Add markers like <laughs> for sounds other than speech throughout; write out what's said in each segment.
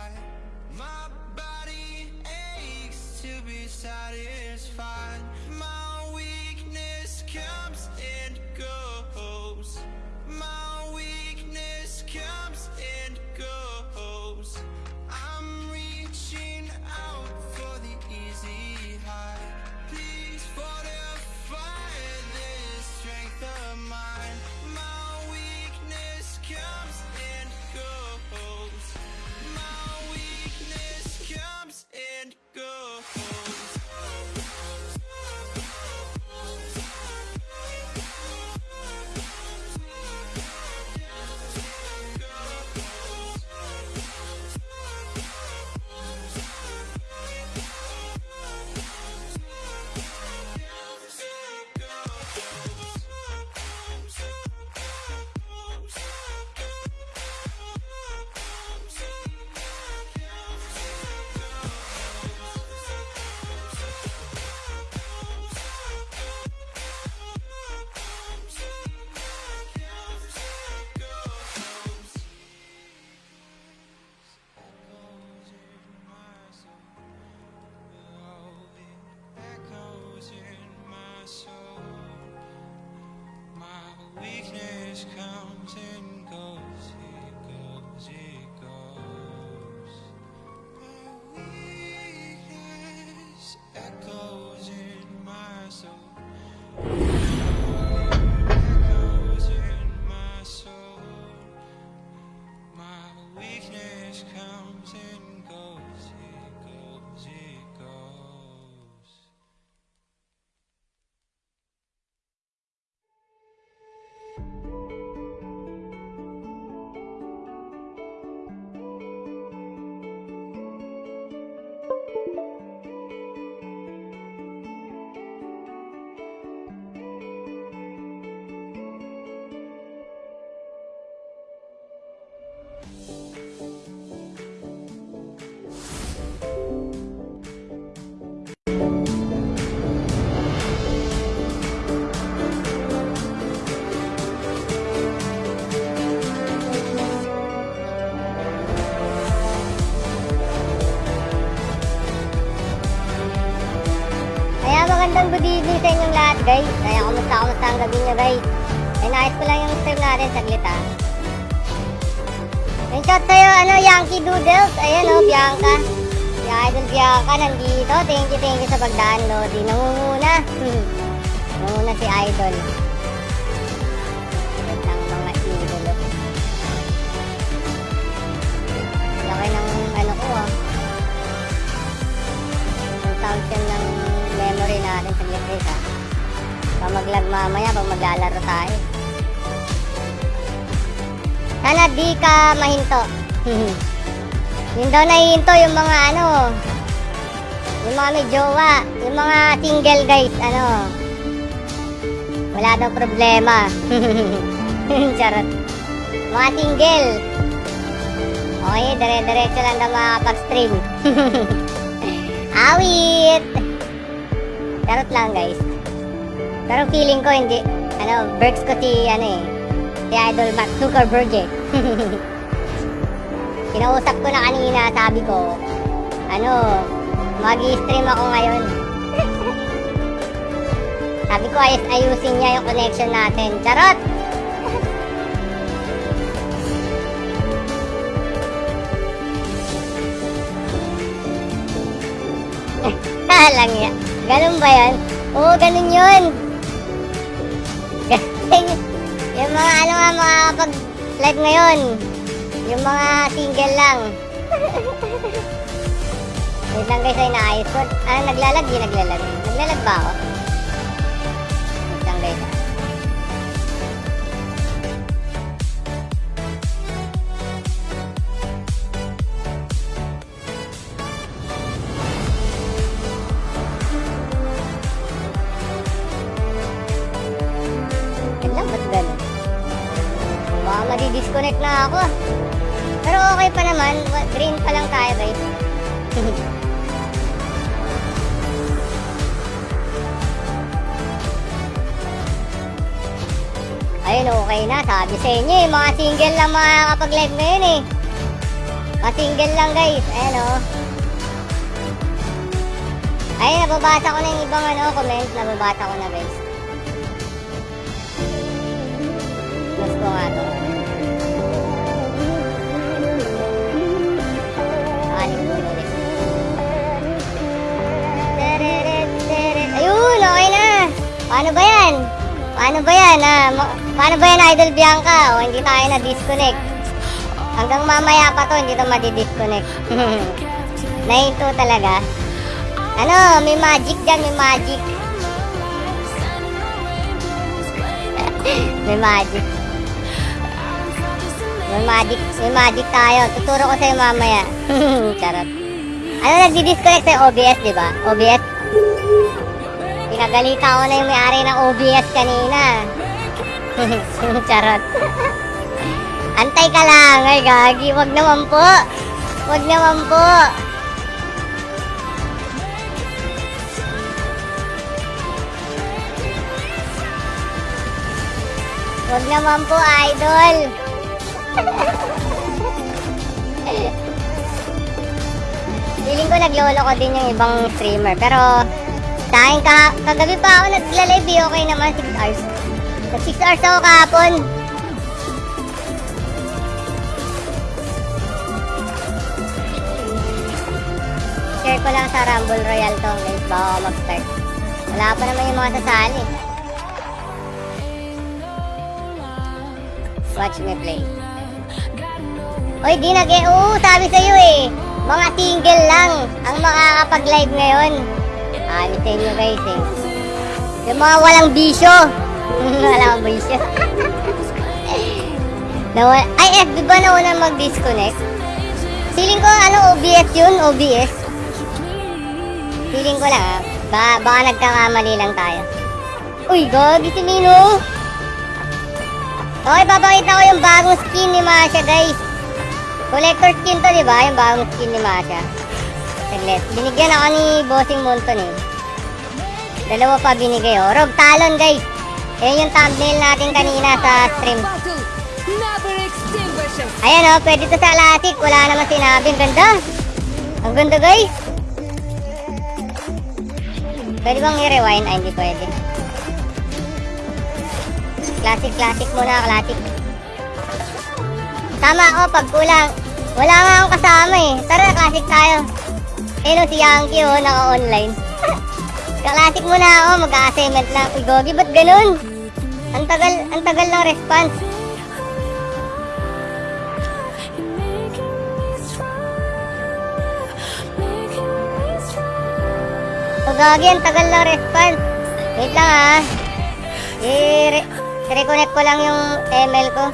side My body aches to be satisfied. My weakness comes and goes. Comes and ang gabi nyo guys. Ay naayos ko lang yung stream natin saglit ha. Yung shot sa'yo, ano, Yankee Doodles. Ayan o, Bianca. Si Idol Bianca nandito. Thank you, thank you sa pag-download. Di nangunguna. <laughs> Nangunguna si Idol. Gandang mga idolo. Laki ng ano ko ah. consumption ng memory natin sa guys ha. Pag mag-lag mamaya, pag maglalaro tayo. Sana di ka mahinto. <laughs> Yun daw nahihinto yung mga ano, yung mga may jowa, yung mga single guys, ano. Wala daw problema. <laughs> Charot. Mga single. Okay, dire-diretso lang daw makakapag-stream. <laughs> Awit! Charot lang guys. Pero feeling ko hindi. Ano, Berks ko si, ano eh. Si Idol Mark Zuckerberg eh. <laughs> Kinausap ko na kanina, sabi ko, ano, mag-stream ako ngayon. <laughs> sabi ko, ayos ayusin niya yung connection natin. Charot! <laughs> lang ya. Ganun ba yan? Oo, ganun yun. Yung mga ano nga mga pag live ngayon. Yung mga single lang. <laughs> Wait lang guys ay naayos ko. Ah, naglalag? Di naglalag. Naglalag ba ako? Inyo eh, mga single lang makakapag-live ngayon eh. Mga single lang guys. Ayan oh. Ay, nababasa ko na yung ibang ano, comment. Nababasa ko na, guys. Mas ko nga to. Ayun, okay na. Paano ba yan? Paano ba yan? Ah, ma- paano ba yan, Idol Bianca? O, hindi tayo na-disconnect. Hanggang mamaya pa to, hindi to madi-disconnect. <laughs> Nahinto talaga. Ano, may magic dyan, may magic. <laughs> may magic. May magic, may magic tayo. Tuturo ko sa'yo mamaya. <laughs> Charot. Ano, nagdi-disconnect sa'yo OBS, di ba? OBS? Pinagalita ko na yung may-ari ng OBS kanina. <laughs> Charot. Antay ka lang, ay gagi. Wag naman po. Wag naman po. Wag naman po, idol. <laughs> Feeling ko naglolo ko din yung ibang streamer. Pero, akin ka, kagabi pa ako nagla-live okay naman 6 hours. Nag 6 hours ako kahapon. Share ko lang sa Rumble Royale to guys bago ako mag-start. Wala pa naman yung mga sasali. Watch me play. Oy, di nag Oo, sabi sa'yo eh. Mga single lang ang makakapag-live ngayon. Sabi sa inyo guys eh. Yung mga walang bisyo. <laughs> walang bisyo. <laughs> Nawala, ay, FB ba nauna mag-disconnect? Feeling ko ano, OBS yun, OBS. Feeling ko lang ah. Ba baka nagkakamali lang tayo. Uy, gagi si Mino. Okay, papakita ko yung bagong skin ni Masha, guys. Collector skin to, di ba? Yung bagong skin ni Masha. Saglit. Binigyan ako ni Bossing Monton eh. Dalawa pa binigay oh. Rogue Talon, guys. Yan yung thumbnail natin kanina sa stream. Ayan oh, pwede to sa Classic. Wala naman sinabi. Ang ganda. Ang ganda, guys. Pwede bang i-rewind? Ay, hindi pwede. Classic, classic muna, classic. Tama ako, pag kulang. Wala nga akong kasama eh. Tara, classic tayo. Eh no, si Yankee oh, naka-online. <laughs> Ka-classic muna ako, mag-assignment lang. Uy, Gogi, ba't ganun? Ang tagal, ang tagal ng response. So, Gogi, ang tagal ng response. Wait lang ah. I- reconnect ko lang yung ML ko.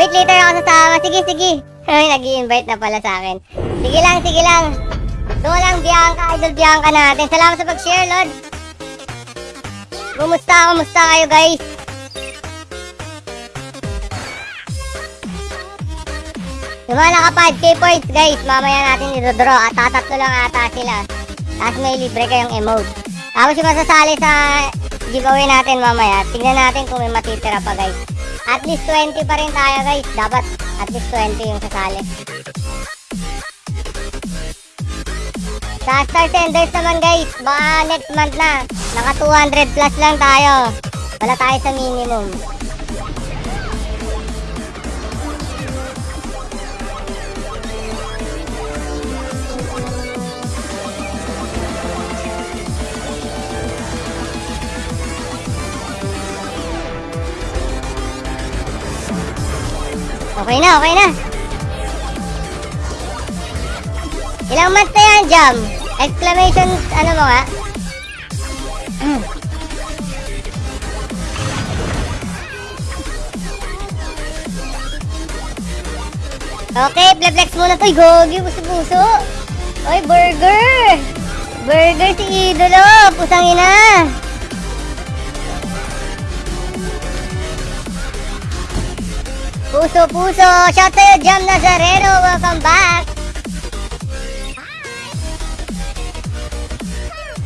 Wait, later ako sasama. Sige, sige. Ay, nag invite na pala sa akin. Sige lang, sige lang. Doon lang, Bianca, idol Bianca natin. Salamat sa pag-share, Lord. Kumusta, kumusta kayo, guys? Yung mga naka 5k points, guys, mamaya natin i-draw. At tatatlo lang ata sila. Tapos may libre kayong emote. Tapos yung masasali sa giveaway natin mamaya, tingnan natin kung may matitira pa, guys. At least 20 pa rin tayo, guys. Dapat at least 20 yung sasali. Sa Star Senders naman, guys, baka next month na. Naka 200 plus lang tayo. Wala tayo sa minimum. Okay na, okay na. Ilang months na yan, Jam? Exclamation, ano mo nga? <clears throat> okay, flex muna to. Gogi, puso-puso. Uy, burger. Burger si Idolo. Pusang ina. Puso, puso. Shout sa'yo, Jam Nazareno. Welcome back.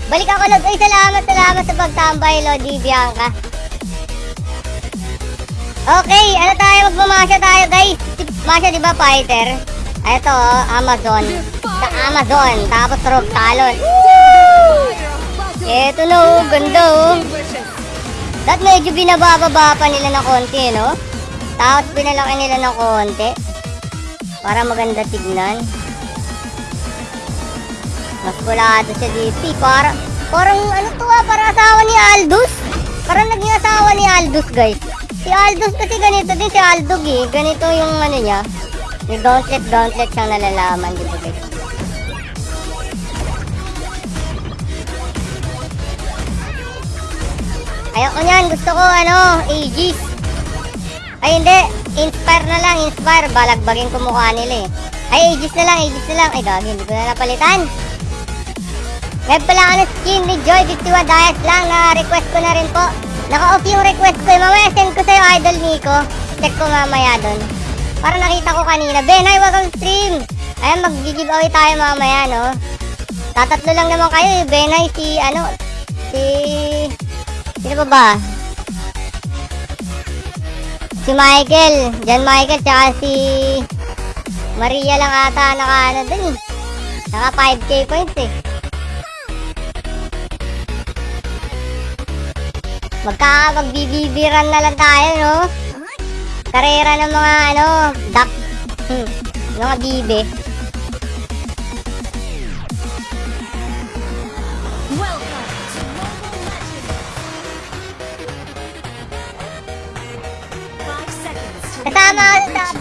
Balik ako lang. Ay, salamat, salamat sa pagtambay, Lodi Bianca. Okay, ano tayo? Magmamasya tayo, guys. Masya, di ba, fighter? Ito, oh, Amazon. Sa Amazon. Tapos Rogue Talon. Ito na, oh. Ganda, oh. Dahil medyo binababa pa nila ng konti, no? Tapos pinalaki nila ng konti. Para maganda tignan. Mas kulado siya dito. eh. Para, parang ano to ah, parang asawa ni Aldous. Parang naging asawa ni Aldous, guys. Si Aldous kasi ganito din si Aldog eh. Ganito yung ano niya. May gauntlet, gauntlet siyang nalalaman dito, guys. Ayoko niyan, gusto ko ano, Aegis. Ay hindi, Inspire na lang, Inspire. Balagbagin ko mukha nila eh. Ay, Aegis na lang, Aegis na lang. Ay, gagi, hindi ko na napalitan. Web pala ng skin ni Joy 51 Dias lang na request ko na rin po. Naka-off yung request ko. eh. Mamaya send ko sa'yo, Idol Nico. Check ko mamaya doon. Para nakita ko kanina. Ben, hi, welcome stream. Ayan, mag-giveaway tayo mamaya, no? Tatatlo lang naman kayo eh. Benay, si ano, si... Sino ba ba? Si Michael. Jan Michael, tsaka si... Maria lang ata naka ano dun eh. Naka 5k points eh. Magka magbibibiran na lang tayo, no? Karera ng mga ano, duck. <laughs> Mga bibe.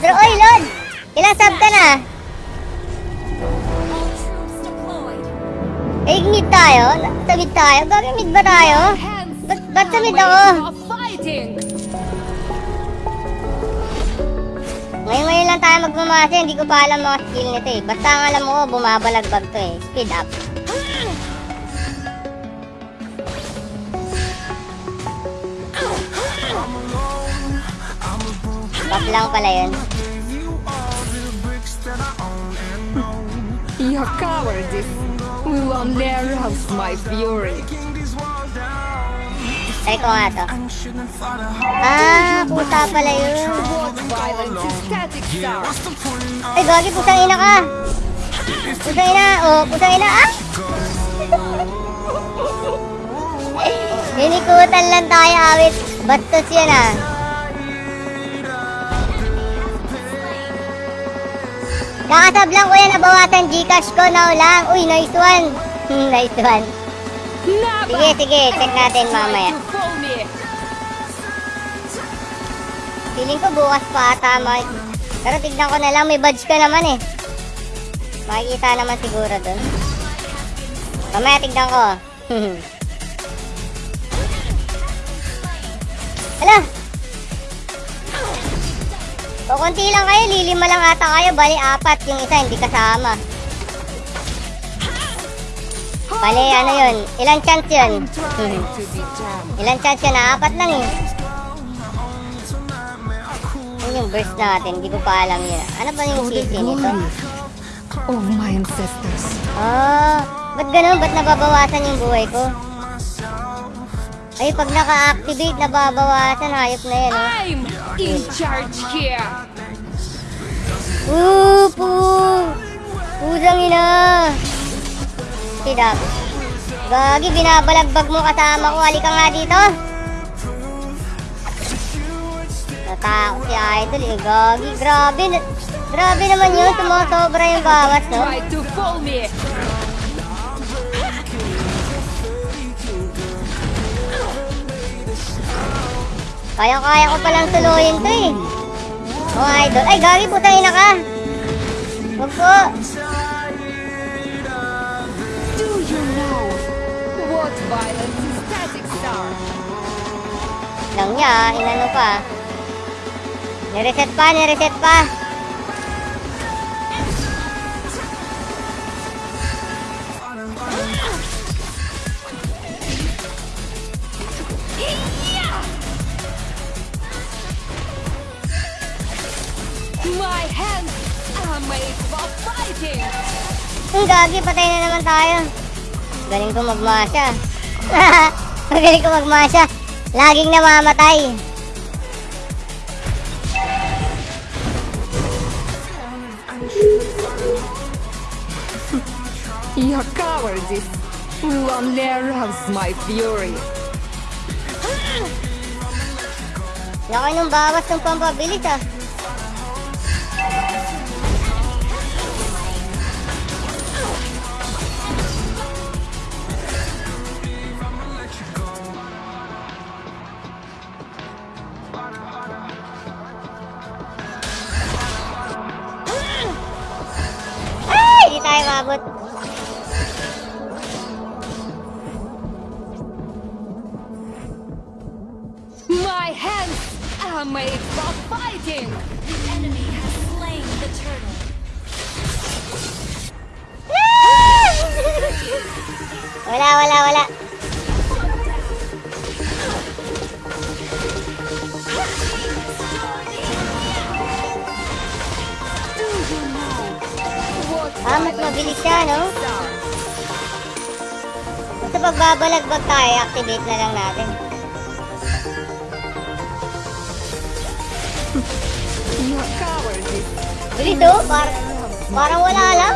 Bro. Oy, Lord! Ilang sub ka na? Eh, mid tayo? Sa mid tayo? Gagi mid ba tayo? Ba't, ba't sa mid ako? of fighting. Ngayon ngayon lang tayo magmamasa, hindi ko pa alam mga skill nito eh. Basta ang alam mo, bumabalagbag to eh. Speed up. Buff lang pala yun. Your cowardice will arouse my fury. Try ko nga to. Ah, puta pala yun. Ay, gagi, pusang ina ka. Pusang ina, oh, pusang ina, ah! <laughs> Linikutan lang tayo, awit. Bastos yan, ah. Kakasab lang ko yan, nabawasan Gcash ko, now lang. Uy, nice one. <laughs> Nice one. Sige, sige, check natin mamaya. Feeling ko bukas pa ata, Mike. Pero tignan ko na lang, may badge ka naman eh. Makikita naman siguro dun. Mamaya tignan ko. <laughs> Hala! O konti lang kayo, lilima lang ata kayo, bali apat, yung isa hindi kasama. Bali ano yun, ilang chance yun? Ilang chance yun, apat lang eh. Yun yung burst natin, hindi ko pa alam yun. Ano ba yung CC nito? Of my ancestors. Ah, ba't ganun? Ba't nababawasan yung buhay ko? Ay, pag naka-activate, nababawasan. Hayop na yan, oh. I'm in charge here. Pu! Pusang ina! Up. Gagi, binabalagbag mo kasama ko. Halika nga dito. Natakot si Idol eh. Gagi, grabe. Grabe naman yun. Sumosobra yung bawas, no? Try to fool me. Kaya-kaya ko palang tuluyin to eh. Oh, idol. Ay, gagi, putang ina ka. Huwag po. Do you know what violence is static star? Lang niya, inano pa. Nireset pa, nireset pa. Hands are made for fighting. Ang gagi, patay na naman tayo. Galing ko magmasya. <laughs> Magaling ko magmasya. Laging namamatay. <laughs> Your cowardice will only arouse my fury. Laki nung bawas ng pampabilis ah. Basta pagbabalagbag tayo, activate na lang natin. Bilis oh, par parang wala lang.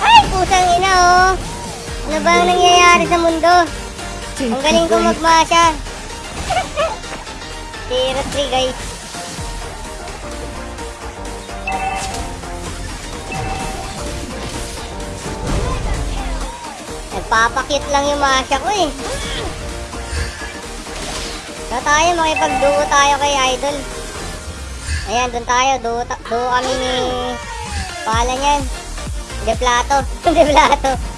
Ay, pusang ina oh. Ano ba ang nangyayari sa mundo? Ang galing ko magmasya. Zero <laughs> three guys. Nagpapakit lang yung masya ko eh. Na tayo, makipag-duo tayo kay Idol. Ayan, doon tayo. Duo, duo kami ni... Pala niyan. De Plato. <laughs> De Plato.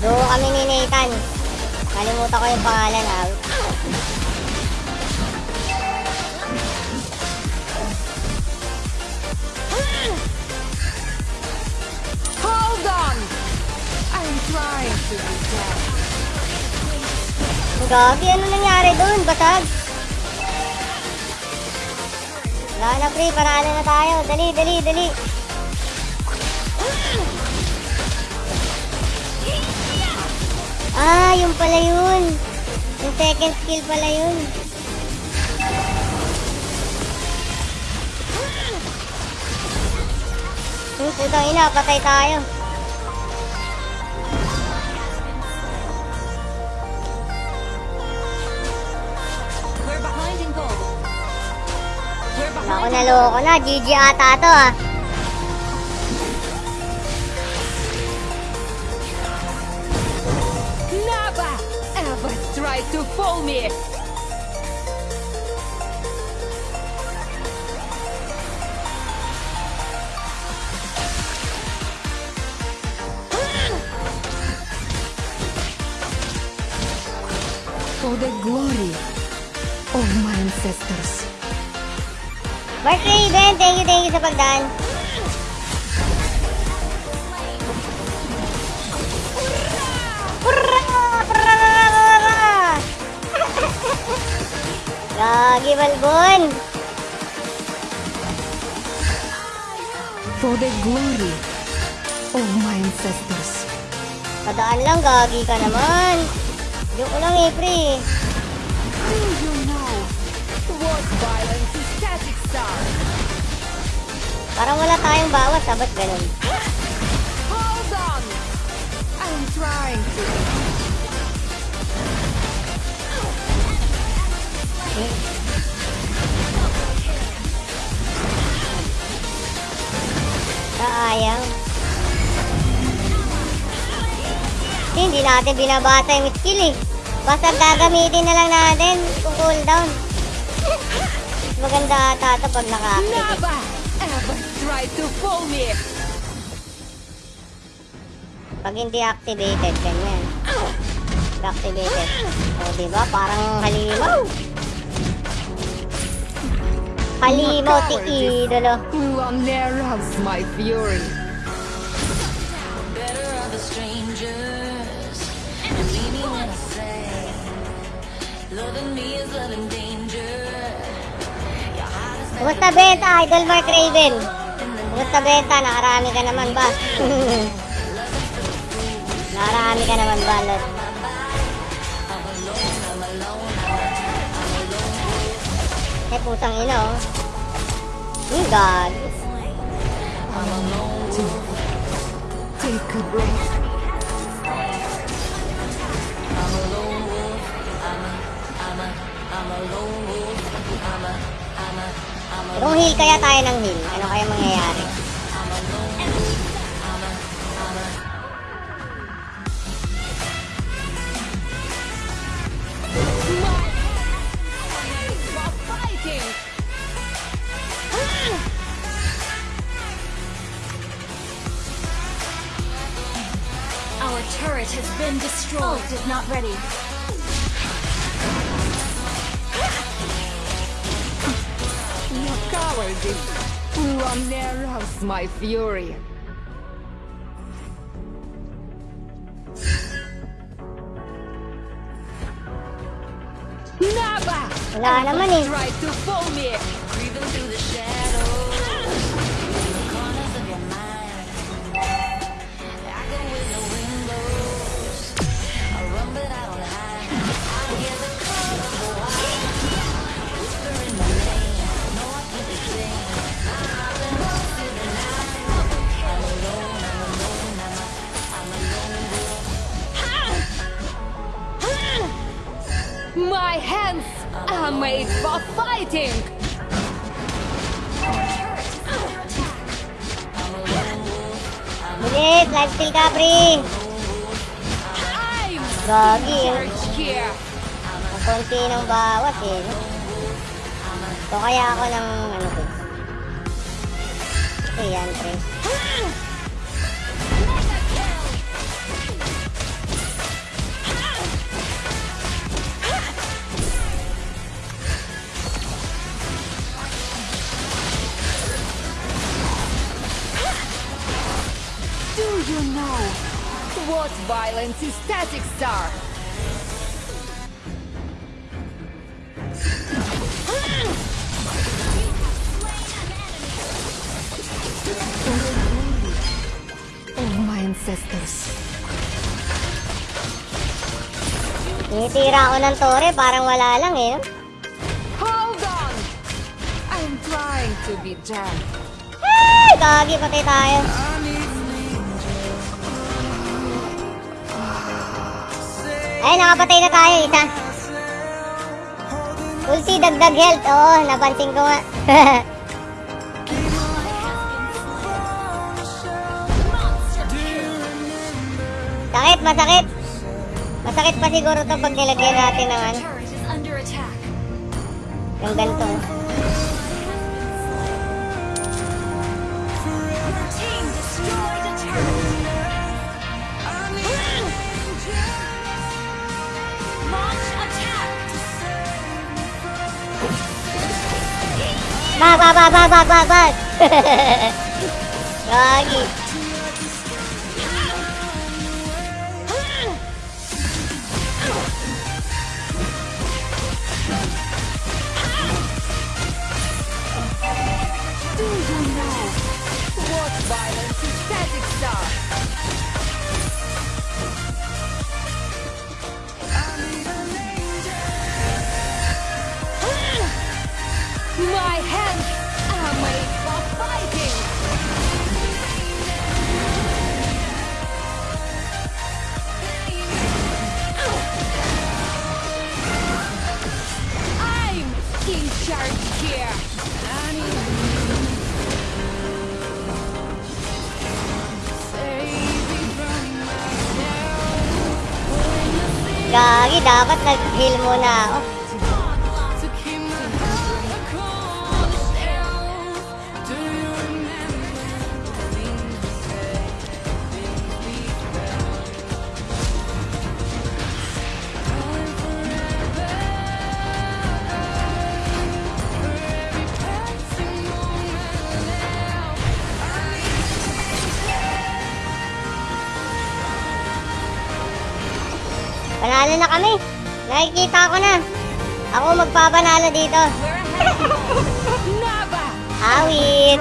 Duo kami ni Nathan. Kalimutan ko yung pangalan ah. Hold on! I'm trying to detect. Gagi, ano nangyari dun? Basag. Wala na, pre. Paralo na tayo. Dali, dali, dali. Ah, yung pala yun. Yung second skill pala yun. Hmm, putang ina, patay tayo. Ako naloko na. GG ata to ah. Ancestors. Mark Raven, thank you, thank you sa pagdaan. Gagi, Balbon! For the glory of my ancestors. Padaan lang, gagi ka naman. Joke lang eh, pre. Parang wala tayong bawas, ah. Ba't ganun? Hold on! I'm trying to. Kasi hindi natin binabasa yung skill eh. Basta gagamitin na lang natin kung cooldown. Maganda ata ito pag naka-activate. Never ever try to fool me! Pag hindi activated, ganyan. Activated. O, diba? Parang halimaw. Halimaw, ti idolo. My fury. better are the strangers. Believe me when I say, loving me is loving Kumusta benta, Idol Mark Raven? Kumusta benta? Nakarami ka naman ba? <laughs> Nakarami ka naman ba, Lot? Eh, pusang ina, oh. Hmm, God. Take a breath. Kung heal kaya tayo ng heal, ano kaya mangyayari? Arouse my fury. Never! Wala naman eh. Try to fool me! Fighting! Bilis, lifesteal ka, pre. Gagi, eh. Ang konti ng bawas eh. So kaya ako ng ano ko. Ito yan, pre. What violence statics are? Of my ancestors. Tinitira ako ng tore, parang wala lang eh. Hold on! I'm trying to be gentle. Ay, gagi, patay tayo. Ay, nakapatay na tayo, isa. Ulti, dagdag health. Oo, napansin ko nga. <laughs> sakit, masakit. Masakit pa siguro to pag nilagyan natin ng ano, yung ganito. 快快快快快快快嘿嘿嘿可以 Gagi, dapat nag-heal muna ako. Na kami. Nakikita ko na. Ako magpapanalo dito. Awit!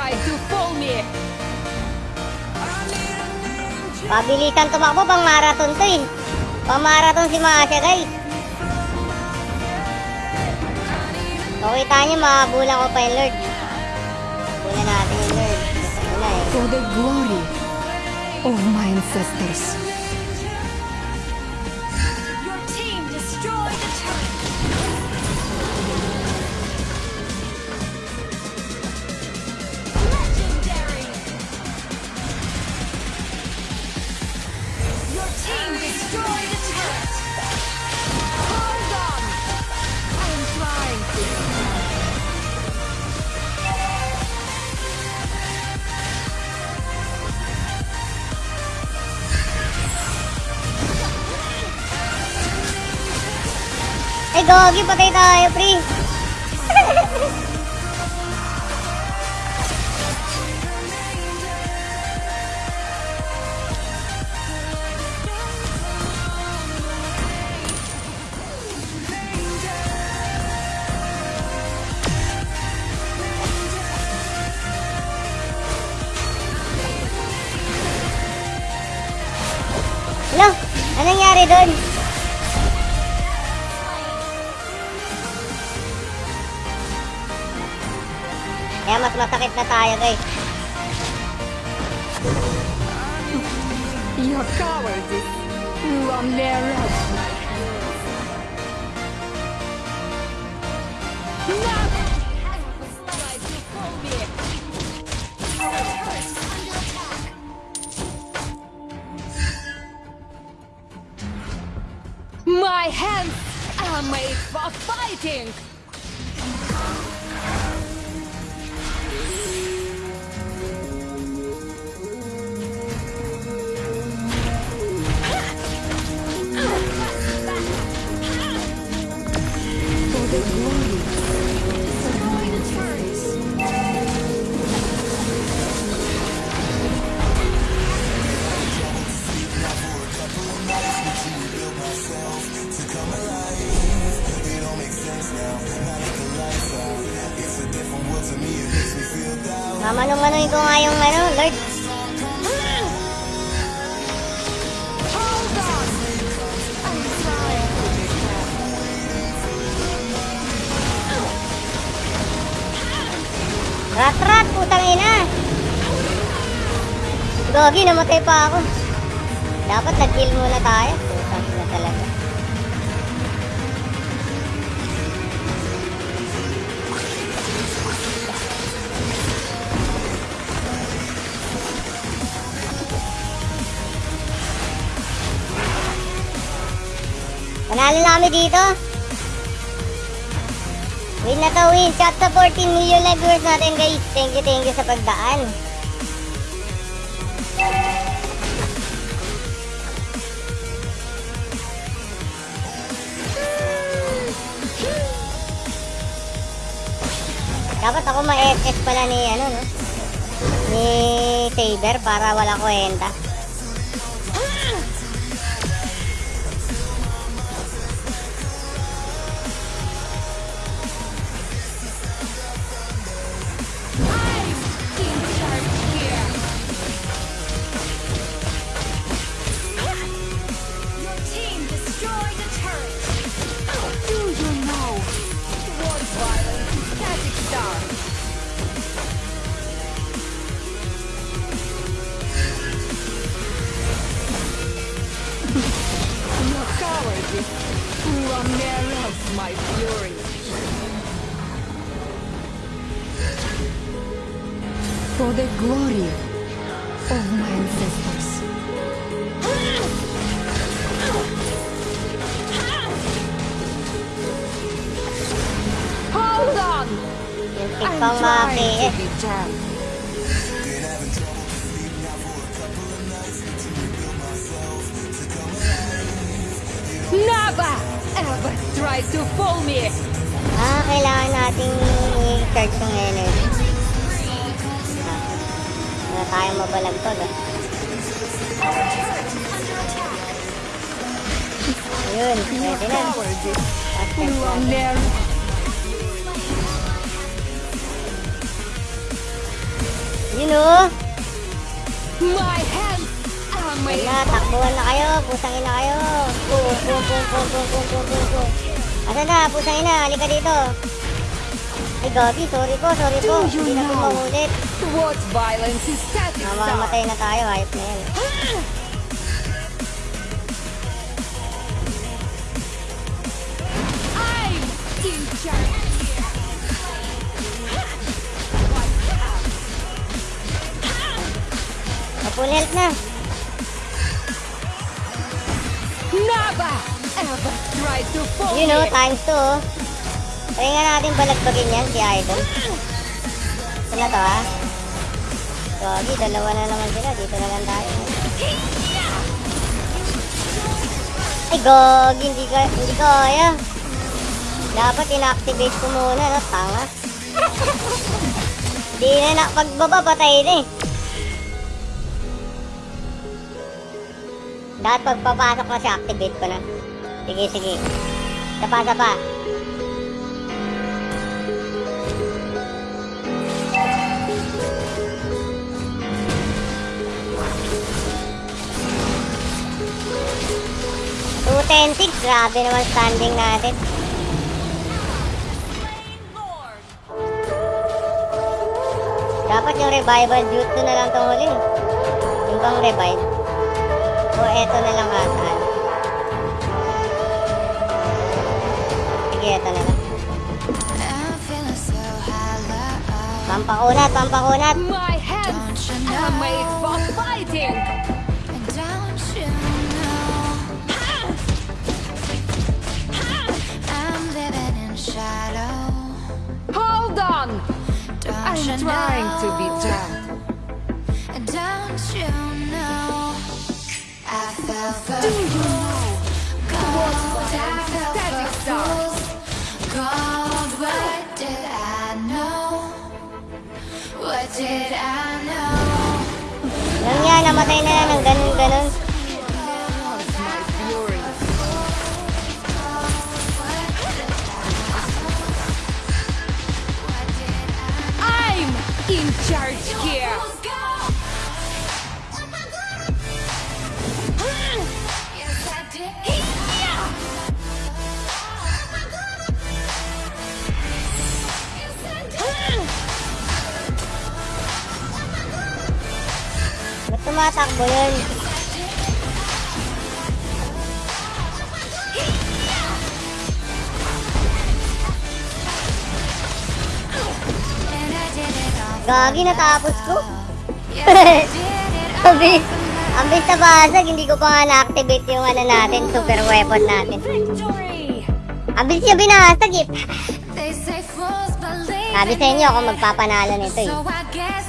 Pabilisan tumakbo, pang marathon to eh. Pang marathon si Masya guys. So kita niyo, makabulan ko pa yung Lord. Bulan natin yung Lord. Ano na eh. For the glory of my ancestors. Gogi, patay tayo, pre. Masakit na tayo, guys. Your cowardice try me. My hands are made for fighting. Namatay pa ako. Dapat nag-kill muna tayo. Putang ina talaga. Panalo na kami dito. Win na to win. Shot sa 14 million live viewers natin guys. Thank you, thank you sa pagdaan. Dapat ako ma-SS pala ni ano no? Ni Saber para wala kwenta. Jam. Never ever try to fool me! Ah, kailangan nating i-charge yung energy. Ah, wala tayong mabalagtog ah. Ayun, pwede na. cowardice Yun. My hands are made na, takbuhan na kayo. Pusang ina kayo. Pum, pum, pum, pum, pum, pum, pum, pum, pum. Asa na, pusang ina. Halika dito. Ay, Gabi, sorry po, sorry po. Hindi na po what violence is. Mamamatay na tayo, hayop na yan. I'm in Full health na. Never ever try to fool You know, me. times 2 oh. Try nga natin balagbagin yan, si Idol. Ito na to ha. Gagi, dalawa na naman sila. Dito na lang tayo. Ay, gagi, hindi ka, hindi kaya. Dapat ina-activate ko muna, no? Tanga. Hindi na na, pagbaba patay na eh. Dapat pagpapasok na siya, activate ko na. Sige, sige. Two ten six, grabe naman standing natin. Dapat yung revival jutsu na lang itong huli. Yung bang revive. O eto na lang ah, ata. Sige, eto na lang. Pampakunat, pampakunat. My hands are made for fighting. Hold on. I'm trying to be tough. Lang yan, namatay na yan ng ganun, ganun. my fury? What did I I'm in charge tumatakbo yun. Gagi, natapos ko. <laughs> Abi, ambis na basag, hindi ko pa nga na-activate yung ano natin, super weapon natin. Ambis siya binasag eh. Sabi sa inyo ako magpapanalo nito eh.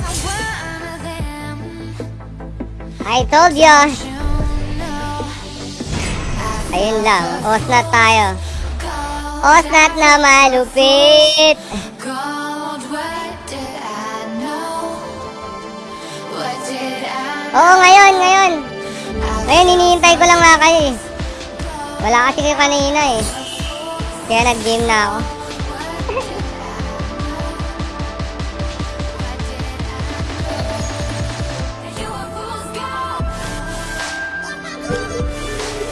I told. You Ayun lang, osnat tayo. Osnat na malupit. Oo, ngayon, ngayon. Ngayon, hinihintay ko lang nga kayo eh. Wala kasi kayo kanina eh. Kaya nag-game na ako.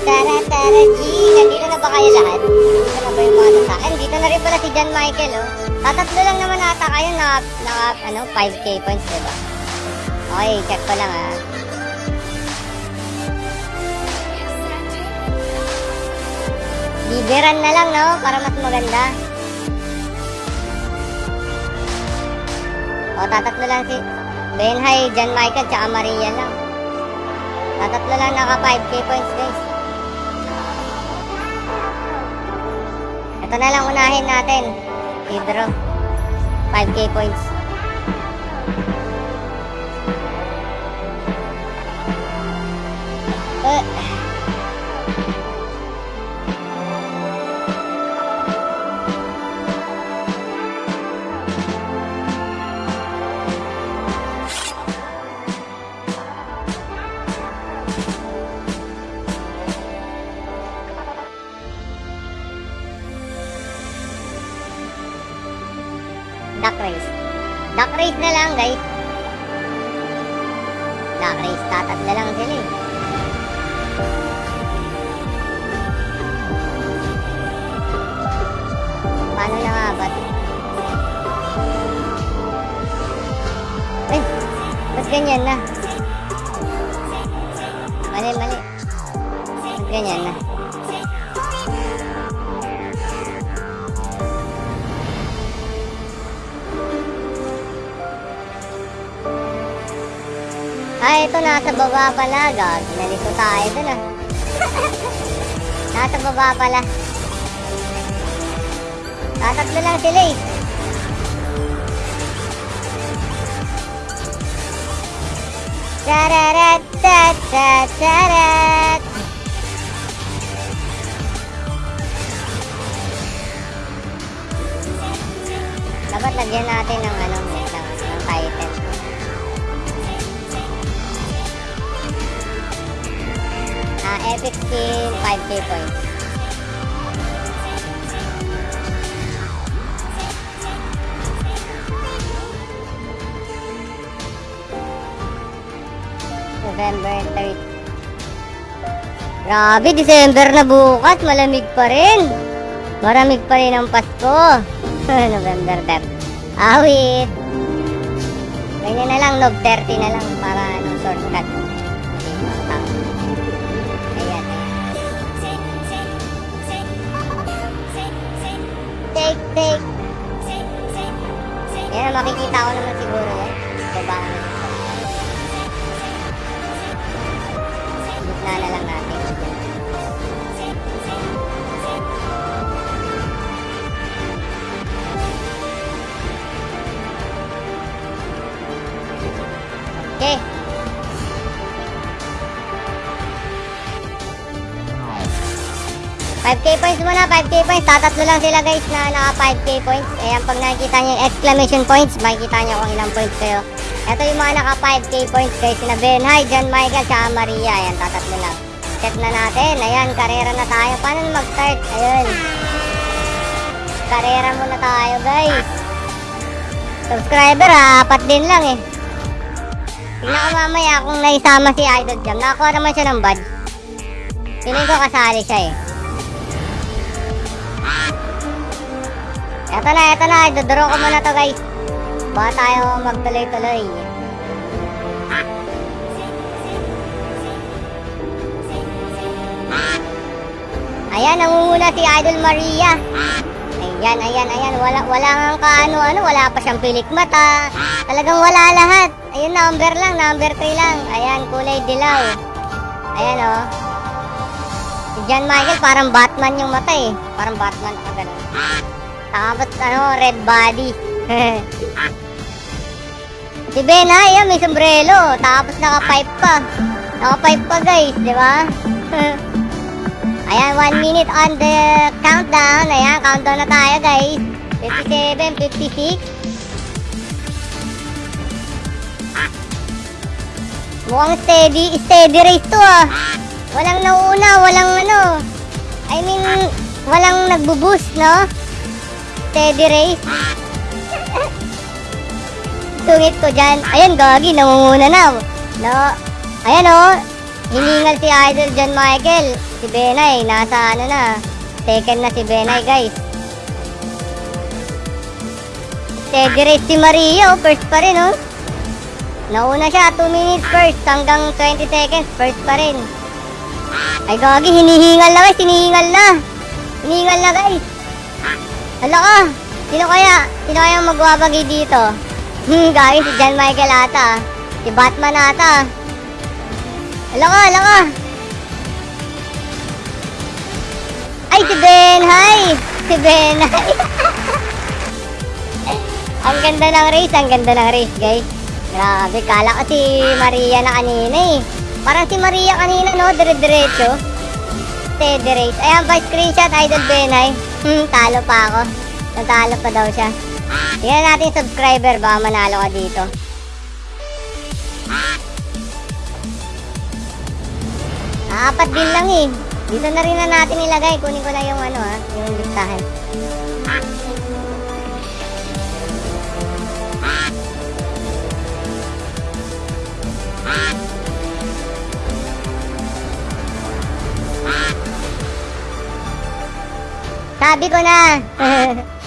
Tara, tara, G. Nandito na ba kayo lahat? Dito na ba yung mga sa akin? Dito na rin pala si John Michael, oh. Tatatlo lang naman ata kayo na, na ano, 5k points, diba? Okay, check ko lang, ah. Bibiran na lang, no? Para mas maganda. O, tatatlo lang si Benhay, John Michael, tsaka Maria lang. Tatatlo lang naka 5k points, guys. Ito na lang unahin natin. Hydro. 5k points. Duck race. Duck race na lang, guys. Black race, tatatla lang sila eh. Paano na nga ba? Ay, ba't ganyan na? Mali, mali. Ba't ganyan na? Ito nasa baba pala. Gag, nalito tayo dun <laughs> ah. nasa baba pala. Tatatlo lang sila eh. Tararat, tatat, tarat. Dapat lagyan natin ng ano, epic skin, 5k points. November 3rd. Grabe, December na bukas. Malamig pa rin. Maramig pa rin ang Pasko. <laughs> November 3rd. Awit. Ganyan na lang, Nov 30 na lang para ano, shortcut. Yan, makikita ko naman siguro yan. 5k points muna, 5k points. Tatatlo lang sila guys na naka 5k points. Ayan, pag nakikita nyo yung exclamation points, makikita nyo kung ilang points kayo. Ito yung mga naka 5k points guys na Bernhard, John Michael, tsaka Maria. Ayan, tatatlo lang. Check na natin. Ayan, karera na tayo. Paano mag-start? Ayan. Karera muna tayo guys. Subscriber ha, apat din lang eh. Tignan ko mamaya kung naisama si Idol Jam. Nakakuha naman siya ng badge. Piling ko kasali siya eh. Eto na, eto na. Dodoro ko muna to guys. Baka tayo magtuloy-tuloy. Ayan, nangunguna si Idol Maria. Ayan, ayan, ayan. Wala, wala nga kaano, ano, wala pa siyang pilik mata. Talagang wala lahat. Ayun, number lang, number 3 lang. Ayan, kulay dilaw. Ayan, oh. Si John Michael, parang Batman yung mata eh. Parang Batman ka ganun. Tapos, ano, red body. <laughs> si Ben, ha, ayan, may sombrero. Tapos, naka-pipe pa. Naka-pipe pa, guys, di ba? <laughs> Ayan, one minute on the countdown. Ayan, countdown na tayo, guys. 57, 56. Mukhang steady, steady race to ah. Walang nauuna, walang ano. I mean, walang nagbo-boost, no? Steady race. Tungit ko dyan. Ayan, gagi, nangunguna na. No. Ayan, oh. Hiningal si Idol John Michael. Si Benay, nasa ano na. Second na si Benay, guys. Steady race si Maria, oh. First pa rin, oh. Nauna siya, 2 minutes first hanggang 20 seconds, first pa rin. Ay gagi, hinihingal na guys, hinihingal na. Hinihingal na guys. Hala ka, sino kaya? Sino kaya magwabagi dito? Hmm, <laughs> gagi, si John Michael ata. Si Batman ata. Hala ka, hala ka. Ay, si Ben, hi! Si Ben, hi! <laughs> ang ganda ng race, ang ganda ng race, guys. Grabe, kala ko si Maria na kanina eh. Parang si Maria kanina, no? Dire-diretso. Steady race. Ayan pa, screenshot, Idol Benay. Hmm, talo pa ako. Natalo pa daw siya. Tingnan natin subscriber, baka manalo ka dito. Ah, Apat din lang eh. Dito na rin na natin ilagay. Kunin ko lang yung ano ha, yung listahan. Sabi ko na. <laughs>